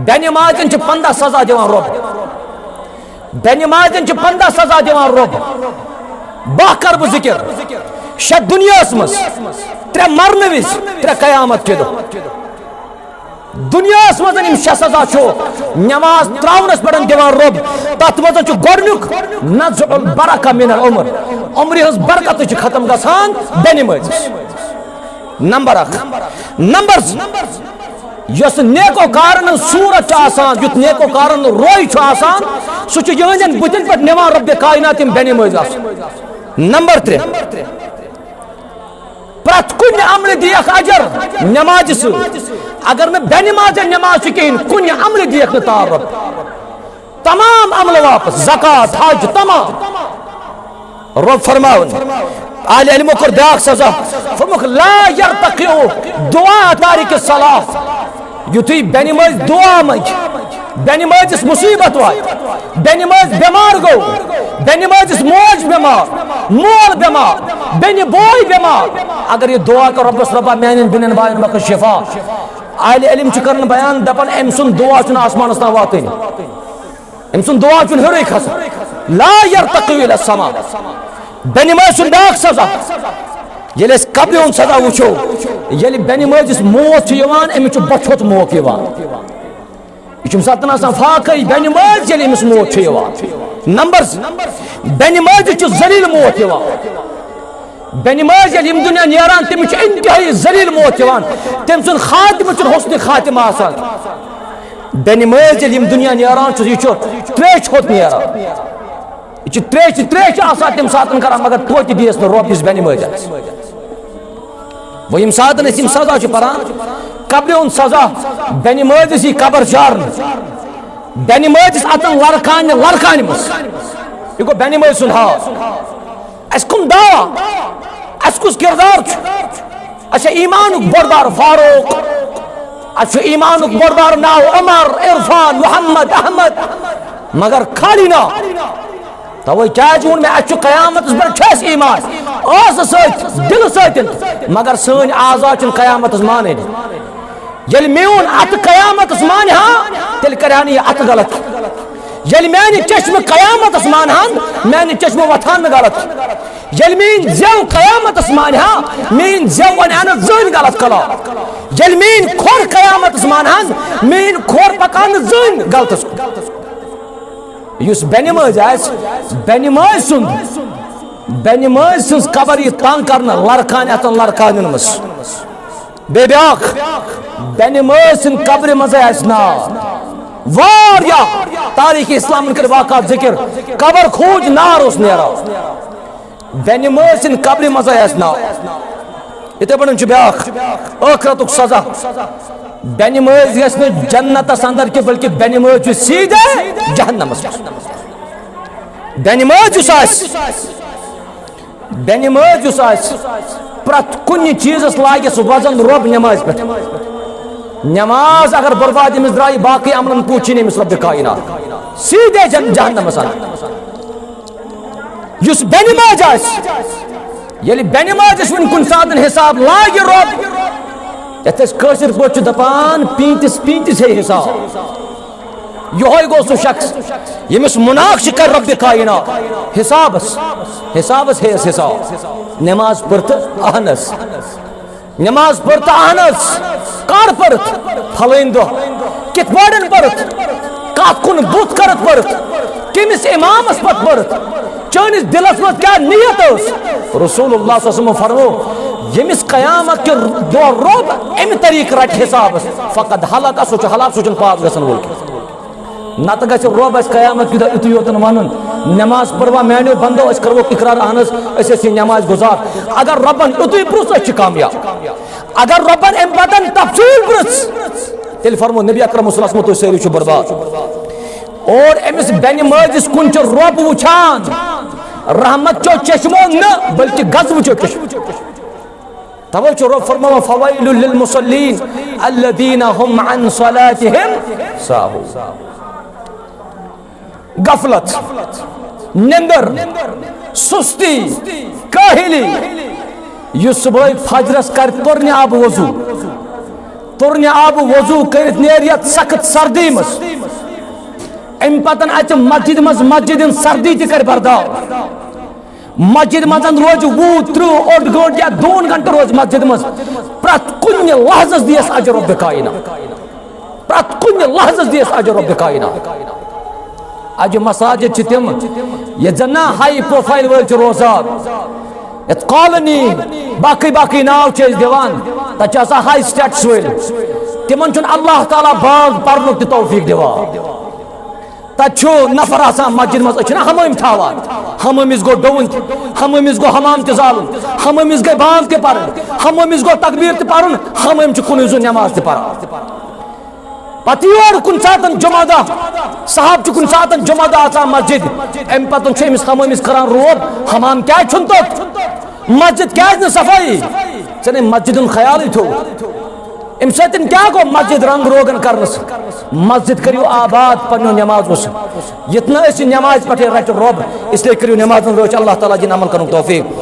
बेनमाजन पंद्रह सजा दिवान रब बेनमाजन पंद्रह सजा दिवान रब बह कर बह जिक्र शे दुनिया मज त्रे मरन विज त्रे कयामत के दो दुनिया मज शे सजा नमाज त्रावनस पे दिवान रब तथ मज गोडनुक नज बरका मिन उमर उम्र हज बरकत खत्म गसान बेनमाज नंबर अख नंबर यस नेको कारण सूरत आसान युत नेको कारण रोय सह यहन बुतन पे निवान रब कायनात बेनमाज नंबर त्रे प्रत कुन अमल दियक अजर नमाज सु अगर मैं बेनमाज नमाज कहें कुन अमल दियक तार रब तमाम अमल वापस जक़ात हज तमाम रब फरमावन आले इल्मो कर ब्याक सजा फरमुख ला यरतकियो दुआ तारिक सलाह یُتھُے بَنہِ ماجہِ دُعا مٔچ بنہِ مازِس مُصیٖبت واتہِ بنہِ ماز بٮ۪مار گوٚو بنہِ مازِس موج بٮ۪مار مول بٮ۪مار بیٚنہِ بوے بٮ۪مار اگر یہِ دُعا کوٚر رۄبَس رۄبا میٛانٮ۪ن بیٚنٮ۪ن بایَن رۄپیَس شِفا عالہِ علم چھِ کَران بیان دَپان أمۍ سُنٛد دُعا چھُنہٕ آسمانَس تام واتٲنی أمۍ سُنٛد دُعا چھُنہٕ ہیوٚرُے کھَسان لایر تَتھ سَمان بَنِمازِ سُنٛد بیٛاکھ سزا ییٚلہِ أسۍ قبلہِ ہُنٛد سزا وٕچھو ییٚلہِ بٮ۪نہِ مٲجِس موت چھُ یِوان أمِس چھُ بۄچھوت موقعہٕ یِوان۔ یہِ چھُ ساتہٕ آسان فاقے بٮ۪نہِ مٲج ییٚلہِ أمِس موت چھُ یِوان۔ نمبر بٮ۪نہِ مٲجہِ چھُ ذٔلیٖل موت یِوان۔ بٮ۪نہِ مٲج ییٚلہِ ییٚمہِ دُنیا نیران تٔمِس چھُ اِنتِہٲیی ذٔلیٖل موت یِوان۔ تٔمۍ سُنٛد خاتمہٕ چھُنہٕ حُسنہِ خاتمہٕ آسان۔ بٮ۪نہِ مٲج ییٚلہِ ییٚمہِ دُنیا نیران چھُ یہِ چھُ ترٛیش ہوٚت نیران۔ یہِ چھِ ترٛیش ترٛیش آسان تَمہِ ساتہٕ کَران مگر توتہِ دِیَس نہٕ رۄپیَس بٮ۪نہِ مٲجَس۔ वो यम सात सजा पान कब्र उन सजा बेन मज कबर चार बेन मज अतन लड़कान लड़कान मस यह गो बेन मज सुन हाल अस कम दावा अस कुस किरदार अच्छा ईमान बरदार फारूक अच्छा ईमान बरदार नाव उमर इरफान मोहम्मद अहमद मगर खाली ना तवे क्या वोन मे अच्छ कयामत पे ईमान سہٕ سۭتۍ دِلہٕ سۭتۍ مگر سٲنۍ آزاد چھِنہٕ قیامَتَس مانٕنۍ۔ ییٚلہِ میون اَتھٕ قیامَتَس مانہِ ہا تیٚلہِ کَرِ ہا نہٕ یہِ اَتھٕ غلط۔ ییٚلہِ میٛانہِ چٔشمہٕ قیامتَس مانہٕ ہَن میٛانہِ چٔشمہٕ وۄتھہٕ ہَن نہٕ غلط۔ ییٚلہِ میٛٲنۍ زٮ۪و قیامَتَس مانہِ ہا میٛٲنۍ زٮ۪و وَنہِ ہا نہٕ زٕنۍ غلط کلام ییٚلہِ میٛٲنۍ کھۄر قیامَتَس مانہٕ ہَن میٛٲنۍ کھۄر پکان ہا نہٕ زٕہٕنۍ غلط یُس بیٚنہِ مٲنٛزۍ آسہِ بینہِ مٲجۍ سُنٛد۔ بنماز سز قبر يتان كرنا لركان يتان لركان ينمس بے بیاکھ بنماز سن قبر مزے اسنا واریا تاریخ اسلام کر واقعات ذکر قبر خوج نار اس نیرا بنماز سن قبر مزے اسنا یتھے پٲٹھۍ چھُ بیٛاکھ ٲخرَتُک سزا بٮ۪نہِ مٲج گژھِ نہٕ جنتَس اَنٛدر کینٛہہ بٔلکہِ بٮ۪نہِ مٲج چھُ سیٖدے جہنمَس منٛز بٮ۪نہِ مٲج یُس آسہِ بیٚنہِ ماجہِ یُس آسہِ پرٛٮ۪تھ کُنہِ چیٖزَس لاگہِ سُہ وَزَن رۄب نٮ۪مازِ پٮ۪ٹھ نٮ۪ماز اگر بُرباد تٔمِس درٛایہِ باقٕے عملَن کوٗت چھُی نہٕ أمِس رۄپِ کاینات یُس بینہِ ماجہِ آسہِ ییٚلہِ بینہِ ماجِس وُنہِ کُنہِ ساتہٕ حِساب لاگہِ رۄب یَتھ أسۍ کٲشِر پٲٹھۍ چھِ دَپان پیٖنتِس پیٖنتِس ہے حِساب یِہوٚے گو سو شخص ییٚمِس مُناقِ کَرِ رۄبہِ کاینا حِسابَس حِسابَس ہیٚیَس حساب۔ نماز پرت تہٕ نماز پرت پٔر کار پرت پھلین دو کت دۄہ پرت کات کن بوت کرت پرت کٔرٕتھ پٔرٕتھ کٔمِس اِمامَس پَتہٕ پٔرٕتھ چٲنِس دِلَس منٛز کیٛاہ نِیَت ٲس رسوٗل اللہ صٲب فَرو ییٚمِس قیامَت کہِ دۄہ روٗد اَمہِ طریٖقہٕ رَٹہِ حِسابَس فخت حالات آسوٕ حالات سُہ چھُنہٕ پاس گسن وول نتہٕ گژھِ رۄب اَسہِ قیامت یوٗتاہ یُتُے قیامَتھ وَنُن نٮ۪ماز پٔربا میانیو بنٛدو أسۍ کَرو اقرار اہن حظ أسۍ ٲسۍ یہِ نٮ۪ماز گُزار۔ اگر رۄبَن یُتُے پرٛژھ أسۍ چھِ کامیاب۔ اگر رۄبَن اَمہِ پَتَن تفصیٖل پرٛژھ تیٚلہِ فرمو نبی اکرم وسلم تُہۍ سٲری چھُو پرٛوژھ اور أمِس بیٚنہِ مٲلِس کُن چھُ رۄب وٕچھان۔ رحمت چھو چشمو نہٕ بٔلکہِ گز وٕچھو چشمو۔ تَوَے چھُ رۄب فرماوان رحمتہِ गफलत निंदर सुस्ती काहिली यु सुबह फजरस कर तुरन अब वजू तुरन आब वजू कर नेर सख्त सर्दी मज अम पतन अत मस्जिद मज मस्जिद सर्दी तक बर्दाश्त मस्जिद मज रोज वु त्रुह ओड गंट या दोन घंट रोज मस्जिद मज प्रत कुन लहजस दियस अजर रब कायना प्रत कुन लहजस दियस अजर रब कायना अज मसाजिद तम ये जना हाई प्रोफाइल वल रोजान यत कॉलोनी बाकी बाकी नाव दिवान तथा हाई स्टेटस वल तिमन अल्लाह ताला बाग पर्नुक तौफीक दिवान तु नफर आसान मस्जिद मज हमाम थावान हमामिस गो डोन हमामिस गो हमाम त जालुन हमामिस गई बांग त पर हमामिस गो तकबीर त पर हमाम कुन नमाज त پَتہٕ یور کُنہِ ساتہٕ جمع دۄہ صاحب چھُ کُنہِ ساتہٕ جمعہ دۄہ آسان مسجد اَمہِ پَتہٕ چھُ أمِس ہَمٲمِس کران روب حمام کیازِ چھُنہٕ تَتھ مسجد کیازِ نہٕ صفٲیی ژےٚ مَسجِد ہُنٛد خیالٕے تھوٚو اَمہِ سۭتۍ کیاہ گوٚو مَسجِد رنٛگ روغن کرنَس مَسجِد کٔرِو آباد پَننیو نٮ۪مازو یہِ نہٕ أسۍ یہِ نٮ۪مازِ پٮ۪ٹھے رَٹو رۄب اس لیے کٔرِو نٮ۪مازَن روزِ اللہ تعالیٰ جن عمن کرُن توفیٖق